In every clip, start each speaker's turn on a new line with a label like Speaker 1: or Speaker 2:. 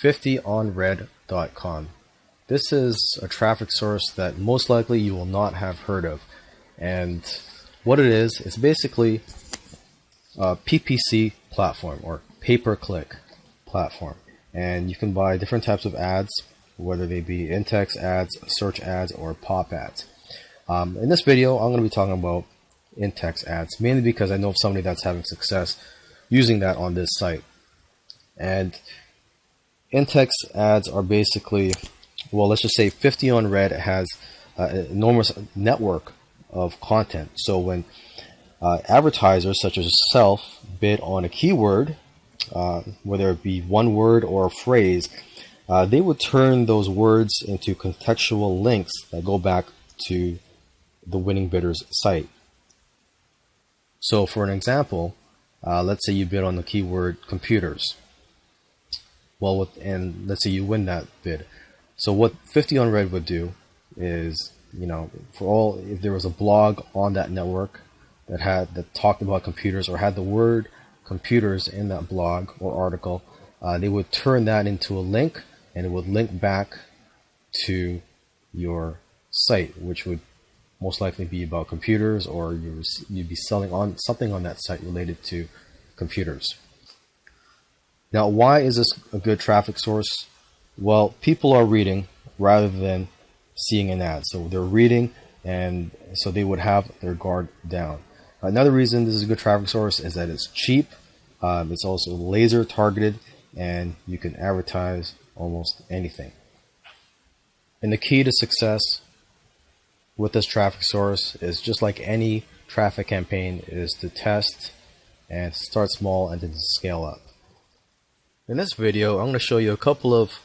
Speaker 1: 50onred.com. This is a traffic source that most likely you will not have heard of. And what it is, it's basically a PPC platform or pay per click platform. And you can buy different types of ads, whether they be in text ads, search ads, or pop ads. Um, in this video, I'm going to be talking about in text ads, mainly because I know of somebody that's having success using that on this site. And in text ads are basically well, let's just say 50 on Red has uh, an enormous network of content. So when uh, advertisers such as yourself bid on a keyword, uh, whether it be one word or a phrase, uh, they would turn those words into contextual links that go back to the winning bidder's site. So for an example, uh, let's say you bid on the keyword computers. Well, with, and let's say you win that bid. So what 50 on Red would do is, you know, for all if there was a blog on that network that had that talked about computers or had the word computers in that blog or article, uh, they would turn that into a link and it would link back to your site, which would most likely be about computers or you you'd be selling on something on that site related to computers. Now, why is this a good traffic source? Well, people are reading rather than seeing an ad. So they're reading and so they would have their guard down. Another reason this is a good traffic source is that it's cheap. Um, it's also laser targeted and you can advertise almost anything. And the key to success with this traffic source is just like any traffic campaign is to test and start small and then scale up. In this video, I'm going to show you a couple of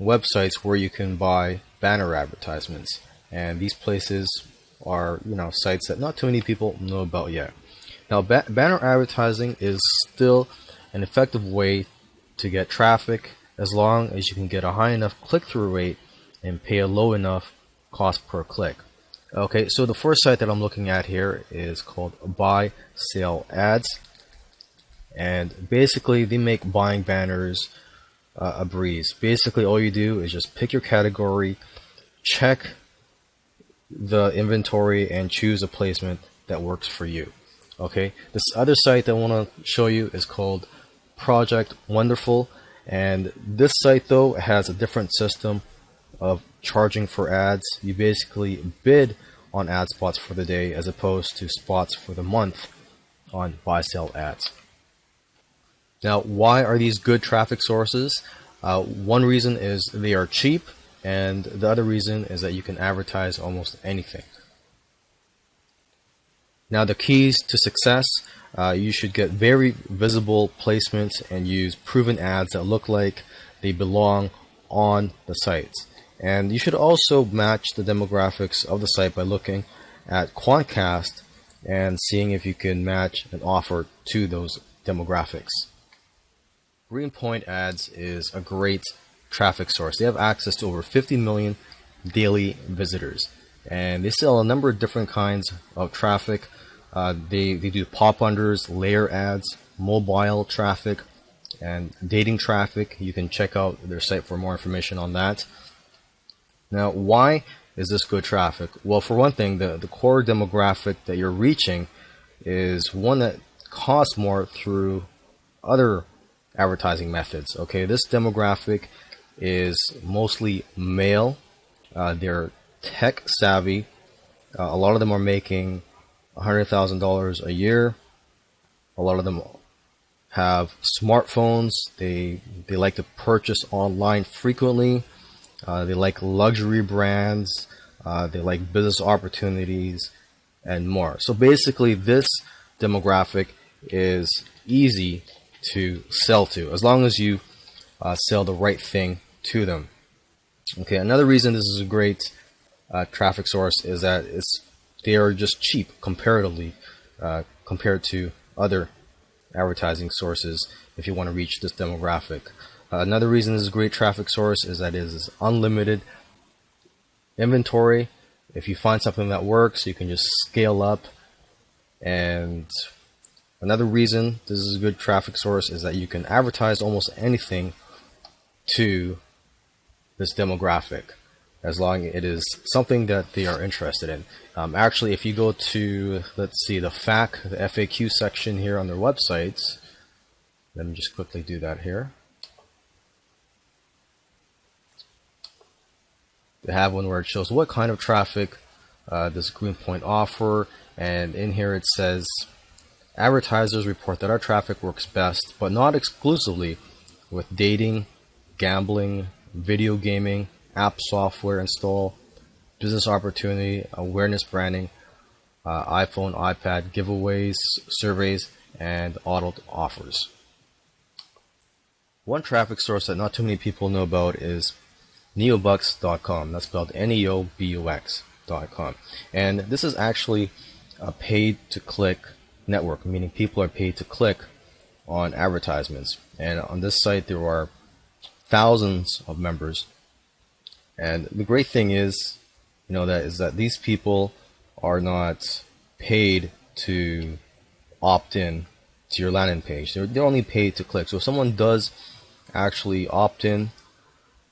Speaker 1: websites where you can buy banner advertisements. And these places are, you know, sites that not too many people know about yet. Now, ba banner advertising is still an effective way to get traffic as long as you can get a high enough click-through rate and pay a low enough cost per click. Okay, so the first site that I'm looking at here is called Buy Sell Ads. And basically, they make buying banners uh, a breeze. Basically, all you do is just pick your category, check the inventory, and choose a placement that works for you. Okay, this other site that I want to show you is called Project Wonderful, and this site though has a different system of charging for ads. You basically bid on ad spots for the day as opposed to spots for the month on buy sell ads. Now, why are these good traffic sources? Uh, one reason is they are cheap, and the other reason is that you can advertise almost anything. Now, the keys to success uh, you should get very visible placements and use proven ads that look like they belong on the sites. And you should also match the demographics of the site by looking at Quantcast and seeing if you can match an offer to those demographics. Greenpoint Ads is a great traffic source. They have access to over 50 million daily visitors, and they sell a number of different kinds of traffic. Uh, they, they do pop unders, layer ads, mobile traffic, and dating traffic. You can check out their site for more information on that. Now, why is this good traffic? Well, for one thing, the, the core demographic that you're reaching is one that costs more through other advertising methods. Okay, this demographic is mostly male. Uh, they're tech savvy. Uh, a lot of them are making $100,000 a year. A lot of them have smartphones. They they like to purchase online frequently. Uh, they like luxury brands. Uh, they like business opportunities and more. So basically, this demographic is easy to sell to, as long as you uh, sell the right thing to them. Okay, another reason this is a great uh, traffic source is that it's they are just cheap comparatively uh, compared to other advertising sources if you want to reach this demographic. Uh, another reason this is a great traffic source is that it is unlimited inventory. If you find something that works, you can just scale up and Another reason this is a good traffic source is that you can advertise almost anything to this demographic as long as it is something that they are interested in. Um, actually, if you go to, let's see, the FAQ, the FAQ section here on their websites, let me just quickly do that here. They have one where it shows what kind of traffic uh, does Greenpoint offer, and in here it says advertisers report that our traffic works best, but not exclusively, with dating, gambling, video gaming, app software install, business opportunity, awareness branding, uh, iPhone, iPad giveaways, surveys, and auto offers. One traffic source that not too many people know about is neobux.com. That's spelled N-E-O-B-U-X.com. And this is actually a paid to click network, meaning people are paid to click on advertisements. And on this site, there are thousands of members. And the great thing is, you know, that is that these people are not paid to opt in to your landing page. They're, they're only paid to click. So if someone does actually opt in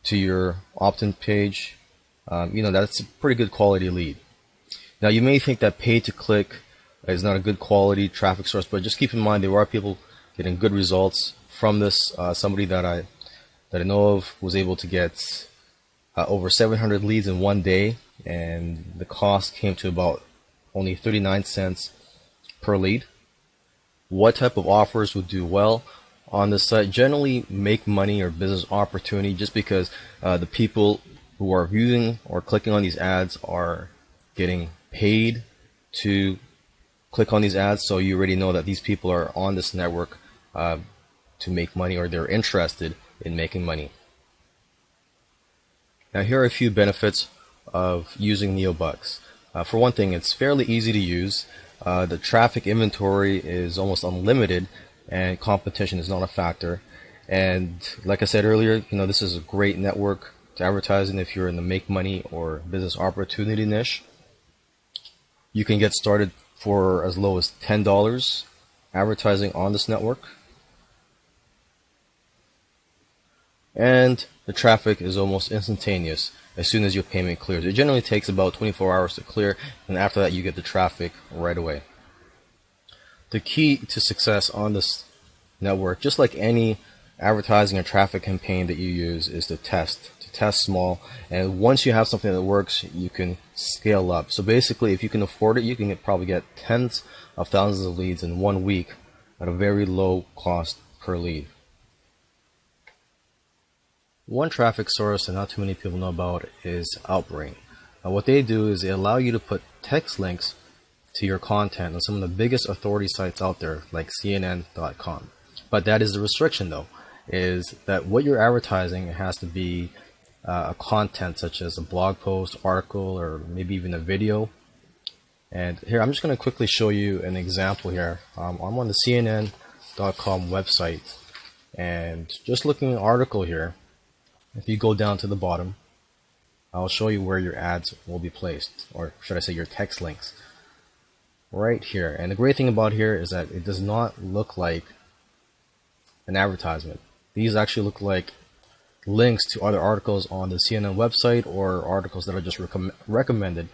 Speaker 1: to your opt-in page, um, you know, that's a pretty good quality lead. Now you may think that pay to click is not a good quality traffic source, but just keep in mind there are people getting good results from this. Uh, somebody that I that I know of was able to get uh, over 700 leads in one day, and the cost came to about only 39 cents per lead. What type of offers would do well? on the site generally make money or business opportunity just because uh, the people who are viewing or clicking on these ads are getting paid to click on these ads. So you already know that these people are on this network uh, to make money or they're interested in making money. Now here are a few benefits of using NeoBux. Uh, for one thing, it's fairly easy to use. Uh, the traffic inventory is almost unlimited and competition is not a factor. And like I said earlier, you know, this is a great network to advertise in if you're in the make money or business opportunity niche. You can get started for as low as $10 advertising on this network. And the traffic is almost instantaneous as soon as your payment clears. It generally takes about 24 hours to clear, and after that, you get the traffic right away the key to success on this network, just like any advertising or traffic campaign that you use, is to test, test small. And once you have something that works, you can scale up. So basically, if you can afford it, you can probably get tens of thousands of leads in one week at a very low cost per lead. One traffic source that not too many people know about is Outbrain. Now, what they do is they allow you to put text links to your content on some of the biggest authority sites out there, like CNN.com. But that is the restriction, though, is that what you're advertising has to be uh, a content such as a blog post, article, or maybe even a video. And here, I'm just going to quickly show you an example here. Um, I'm on the CNN.com website, and just looking at an article here, if you go down to the bottom, I'll show you where your ads will be placed, or should I say your text links right here. And the great thing about here is that it does not look like an advertisement. These actually look like links to other articles on the CNN website or articles that are just recommended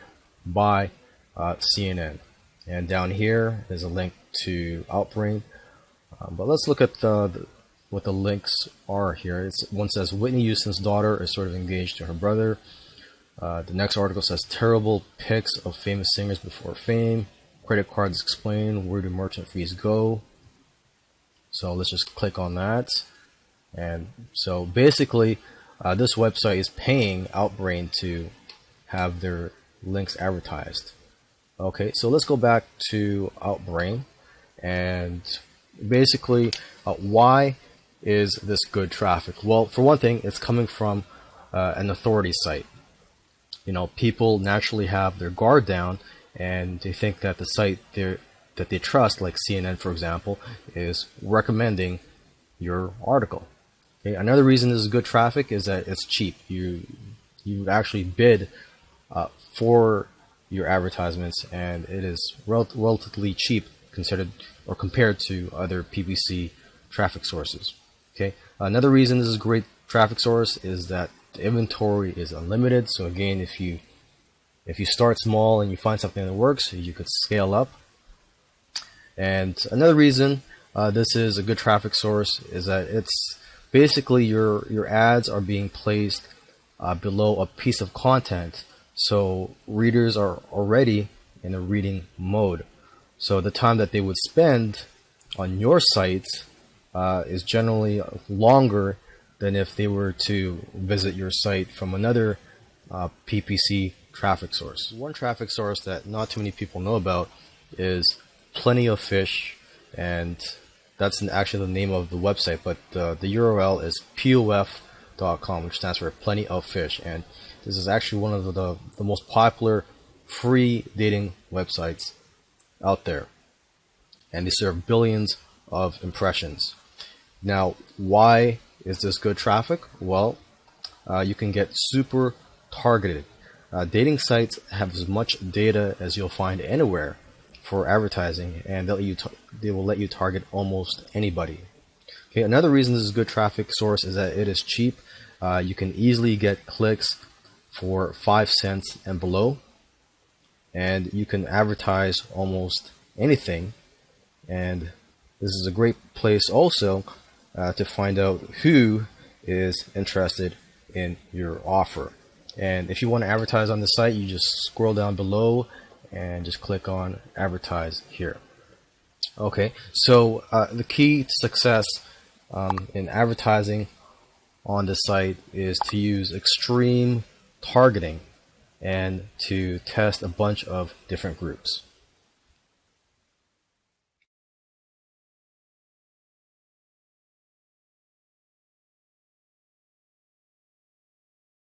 Speaker 1: by uh, CNN. And down here is a link to Outbrain. Um, but let's look at the, the, what the links are here. It's, one says Whitney Houston's daughter is sort of engaged to her brother. Uh, the next article says terrible pics of famous singers before fame credit cards explain where do merchant fees go so let's just click on that and so basically uh, this website is paying Outbrain to have their links advertised. Okay so let's go back to Outbrain. And basically uh, why is this good traffic? Well for one thing it's coming from uh, an authority site. You know people naturally have their guard down and they think that the site that they trust, like CNN, for example, is recommending your article. Okay? Another reason this is good traffic is that it's cheap. You you actually bid uh, for your advertisements, and it is rel relatively cheap considered or compared to other PPC traffic sources. Okay. Another reason this is great traffic source is that the inventory is unlimited. So again, if you if you start small and you find something that works, you could scale up. And another reason uh, this is a good traffic source is that it's basically your your ads are being placed uh, below a piece of content, so readers are already in a reading mode. So the time that they would spend on your site uh, is generally longer than if they were to visit your site from another uh, PPC traffic source. One traffic source that not too many people know about is Plenty of Fish, and that's actually the name of the website, but uh, the URL is pof.com, which stands for Plenty of Fish, and this is actually one of the, the most popular free dating websites out there, and they serve billions of impressions. Now, why is this good traffic? Well, uh, you can get super targeted. Uh, dating sites have as much data as you'll find anywhere for advertising, and they'll you they will let you target almost anybody. Okay, another reason this is a good traffic source is that it is cheap. Uh, you can easily get clicks for five cents and below, and you can advertise almost anything. And this is a great place also uh, to find out who is interested in your offer. And if you want to advertise on the site, you just scroll down below and just click on advertise here. Okay, so uh, the key to success um, in advertising on the site is to use extreme targeting and to test a bunch of different groups.